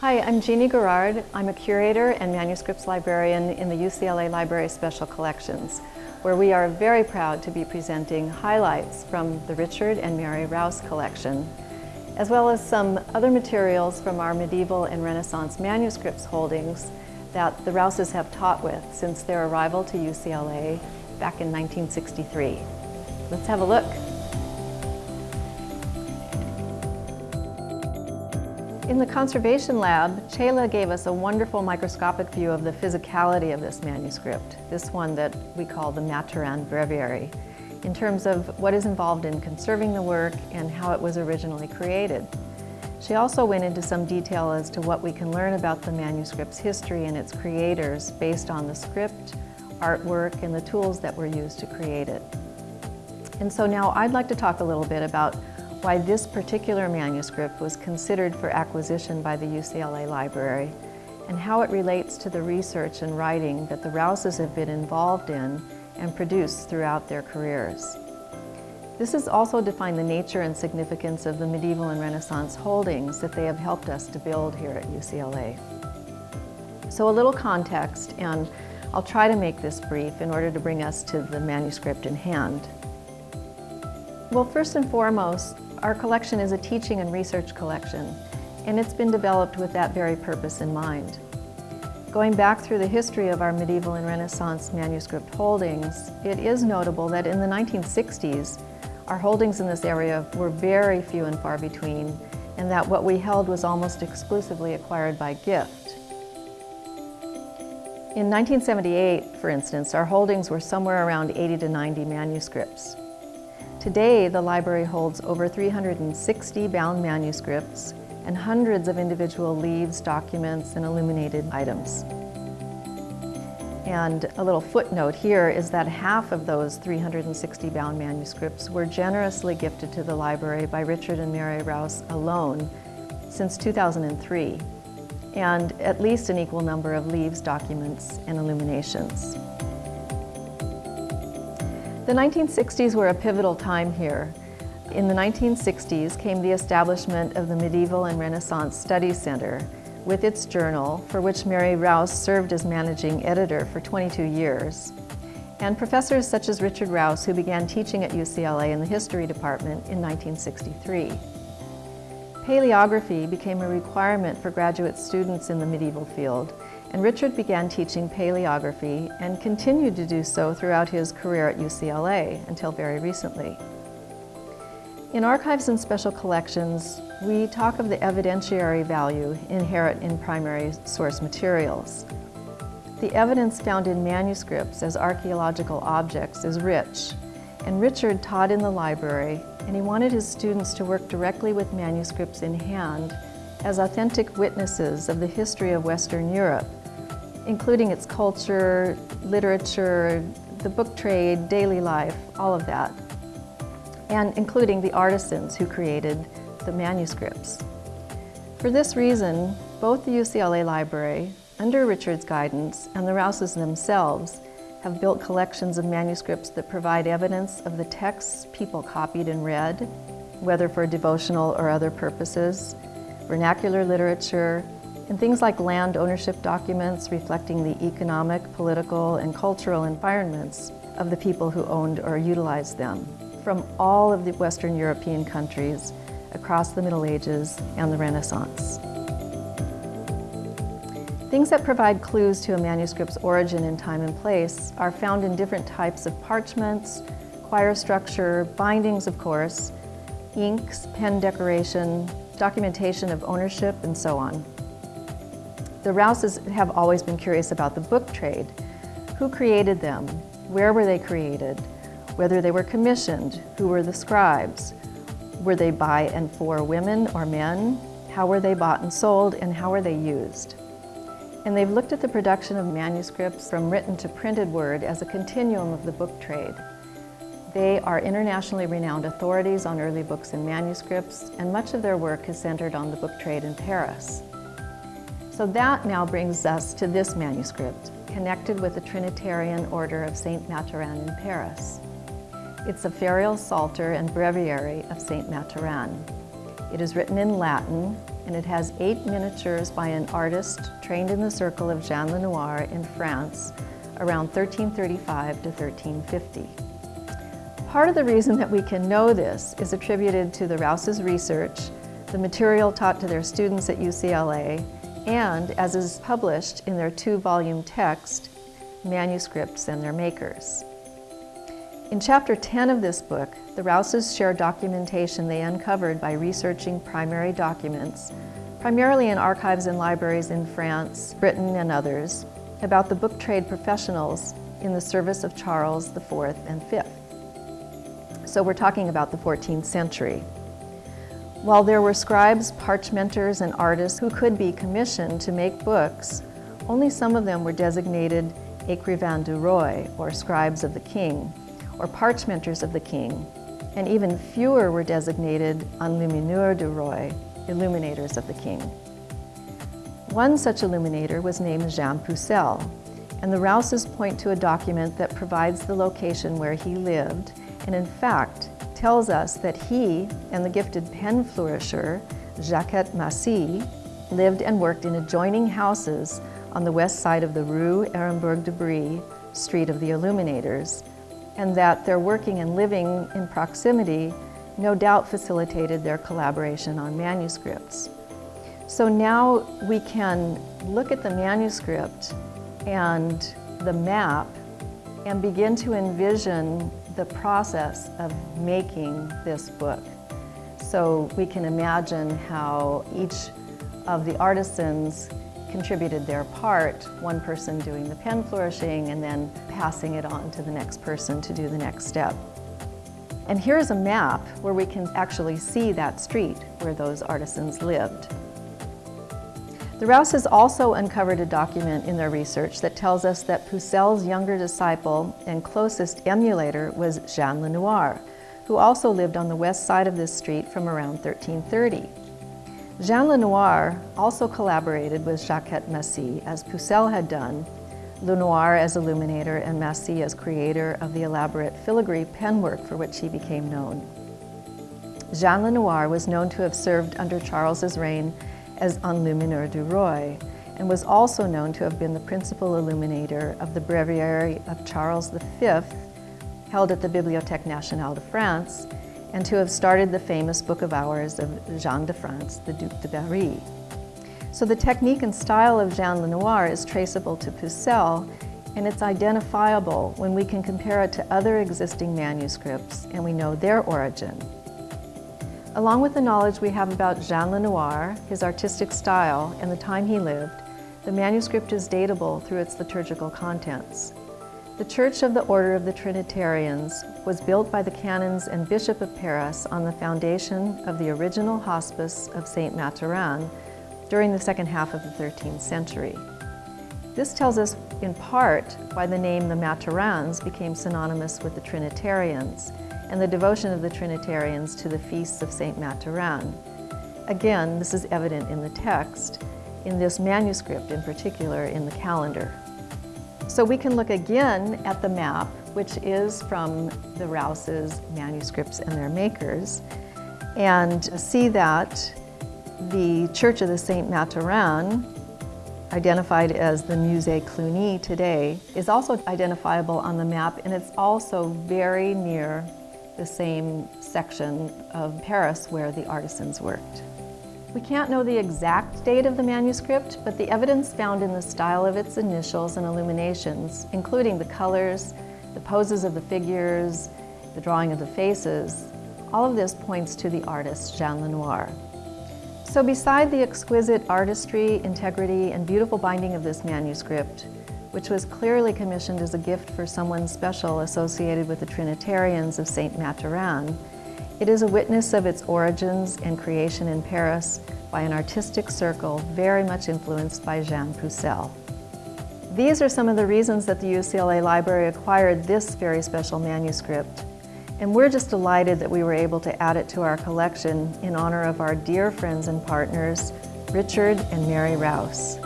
Hi, I'm Jeannie Garrard. I'm a curator and manuscripts librarian in the UCLA Library Special Collections, where we are very proud to be presenting highlights from the Richard and Mary Rouse collection, as well as some other materials from our medieval and Renaissance manuscripts holdings that the Rouses have taught with since their arrival to UCLA back in 1963. Let's have a look. In the conservation lab, Chela gave us a wonderful microscopic view of the physicality of this manuscript, this one that we call the Mathurin Breviary, in terms of what is involved in conserving the work and how it was originally created. She also went into some detail as to what we can learn about the manuscript's history and its creators based on the script, artwork, and the tools that were used to create it. And so now I'd like to talk a little bit about why this particular manuscript was considered for acquisition by the UCLA Library and how it relates to the research and writing that the Rouses have been involved in and produced throughout their careers. This has also defined the nature and significance of the medieval and Renaissance holdings that they have helped us to build here at UCLA. So a little context, and I'll try to make this brief in order to bring us to the manuscript in hand. Well, first and foremost, our collection is a teaching and research collection, and it's been developed with that very purpose in mind. Going back through the history of our medieval and Renaissance manuscript holdings, it is notable that in the 1960s, our holdings in this area were very few and far between, and that what we held was almost exclusively acquired by gift. In 1978, for instance, our holdings were somewhere around 80 to 90 manuscripts. Today, the library holds over 360 bound manuscripts and hundreds of individual leaves, documents, and illuminated items. And a little footnote here is that half of those 360 bound manuscripts were generously gifted to the library by Richard and Mary Rouse alone since 2003, and at least an equal number of leaves, documents, and illuminations. The 1960s were a pivotal time here. In the 1960s came the establishment of the Medieval and Renaissance Studies Center with its journal, for which Mary Rouse served as managing editor for 22 years, and professors such as Richard Rouse, who began teaching at UCLA in the history department in 1963. Paleography became a requirement for graduate students in the medieval field, and Richard began teaching paleography and continued to do so throughout his career at UCLA until very recently. In archives and special collections, we talk of the evidentiary value inherent in primary source materials. The evidence found in manuscripts as archaeological objects is rich, and Richard taught in the library, and he wanted his students to work directly with manuscripts in hand as authentic witnesses of the history of Western Europe including its culture, literature, the book trade, daily life, all of that, and including the artisans who created the manuscripts. For this reason, both the UCLA Library, under Richard's guidance, and the Rouses themselves have built collections of manuscripts that provide evidence of the texts people copied and read, whether for devotional or other purposes, vernacular literature, and things like land ownership documents reflecting the economic, political, and cultural environments of the people who owned or utilized them from all of the Western European countries across the Middle Ages and the Renaissance. Things that provide clues to a manuscript's origin in time and place are found in different types of parchments, quire structure, bindings of course, inks, pen decoration, documentation of ownership, and so on. The Rouses have always been curious about the book trade. Who created them? Where were they created? Whether they were commissioned? Who were the scribes? Were they by and for women or men? How were they bought and sold and how were they used? And they've looked at the production of manuscripts from written to printed word as a continuum of the book trade. They are internationally renowned authorities on early books and manuscripts, and much of their work is centered on the book trade in Paris. So that now brings us to this manuscript, connected with the Trinitarian Order of St. Mathurin in Paris. It's a Ferial Psalter and Breviary of St. Mathurin. It is written in Latin, and it has eight miniatures by an artist trained in the circle of Jean Lenoir in France around 1335 to 1350. Part of the reason that we can know this is attributed to the Rouse's research, the material taught to their students at UCLA, and as is published in their two-volume text, Manuscripts and Their Makers. In chapter 10 of this book, the Rouses share documentation they uncovered by researching primary documents, primarily in archives and libraries in France, Britain, and others, about the book trade professionals in the service of Charles IV and V. So we're talking about the 14th century. While there were scribes, parchmenters, and artists who could be commissioned to make books, only some of them were designated écrivains du roi, or scribes of the king, or parchmenters of the king, and even fewer were designated enlumineurs du roi, illuminators of the king. One such illuminator was named Jean Pucelle, and the Rouses point to a document that provides the location where he lived, and in fact tells us that he and the gifted pen flourisher, Jaquet Maci, lived and worked in adjoining houses on the west side of the Rue Erembourg de Brie, Street of the Illuminators, and that their working and living in proximity no doubt facilitated their collaboration on manuscripts. So now we can look at the manuscript and the map and begin to envision the process of making this book. So we can imagine how each of the artisans contributed their part, one person doing the pen flourishing and then passing it on to the next person to do the next step. And here's a map where we can actually see that street where those artisans lived. The Rouses also uncovered a document in their research that tells us that Pucelle's younger disciple and closest emulator was Jean Lenoir, who also lived on the west side of this street from around 1330. Jean Lenoir also collaborated with Jaquet Maci, as Pucelle had done, Lenoir as illuminator and Maci as creator of the elaborate filigree penwork for which he became known. Jean Lenoir was known to have served under Charles's reign as enlumineur du roi, and was also known to have been the principal illuminator of the breviary of Charles V, held at the Bibliothèque Nationale de France, and to have started the famous Book of Hours of Jean de France, the Duc de Berry. So the technique and style of Jean Lenoir is traceable to Pucelle, and it's identifiable when we can compare it to other existing manuscripts and we know their origin. Along with the knowledge we have about Jean Lenoir, his artistic style, and the time he lived, the manuscript is datable through its liturgical contents. The Church of the Order of the Trinitarians was built by the canons and Bishop of Paris on the foundation of the original hospice of Saint Mathurin during the second half of the 13th century. This tells us, in part, why the name the Mathurins became synonymous with the Trinitarians and the devotion of the Trinitarians to the feasts of Saint Mathurin. Again, this is evident in the text, in this manuscript in particular, in the calendar. So we can look again at the map, which is from the Rouse's manuscripts and their makers, and see that the Church of the Saint Mathurin, identified as the Musée Cluny today, is also identifiable on the map, and it's also very near the same section of Paris where the artisans worked. We can't know the exact date of the manuscript, but the evidence found in the style of its initials and illuminations, including the colors, the poses of the figures, the drawing of the faces, all of this points to the artist Jean Lenoir. So beside the exquisite artistry, integrity, and beautiful binding of this manuscript, which was clearly commissioned as a gift for someone special associated with the Trinitarians of St. Mathurin, it is a witness of its origins and creation in Paris by an artistic circle very much influenced by Jean Pucelle. These are some of the reasons that the UCLA Library acquired this very special manuscript. And we're just delighted that we were able to add it to our collection in honor of our dear friends and partners, Richard and Mary Rouse.